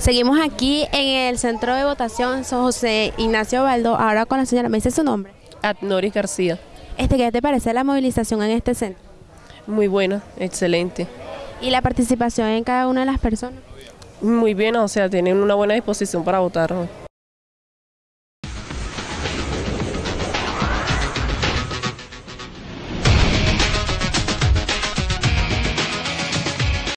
Seguimos aquí en el centro de votación San José Ignacio Baldo, ahora con la señora, ¿me dice su nombre? Adnoris García. Este, ¿Qué te parece la movilización en este centro? Muy buena, excelente. ¿Y la participación en cada una de las personas? Muy bien, o sea, tienen una buena disposición para votar.